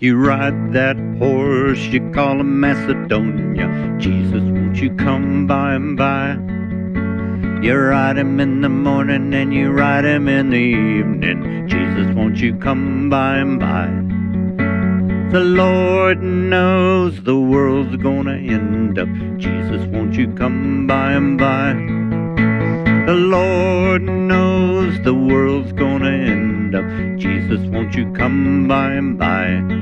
You ride that horse you call a Macedonia. Jesus, won't you come by and by? You ride him in the morning and you ride him in the evening. Jesus, won't you come by and by? The Lord knows the world's gonna end up. Jesus, won't you come by and by? The Lord knows the world's gonna end up. Jesus, won't you come by and by?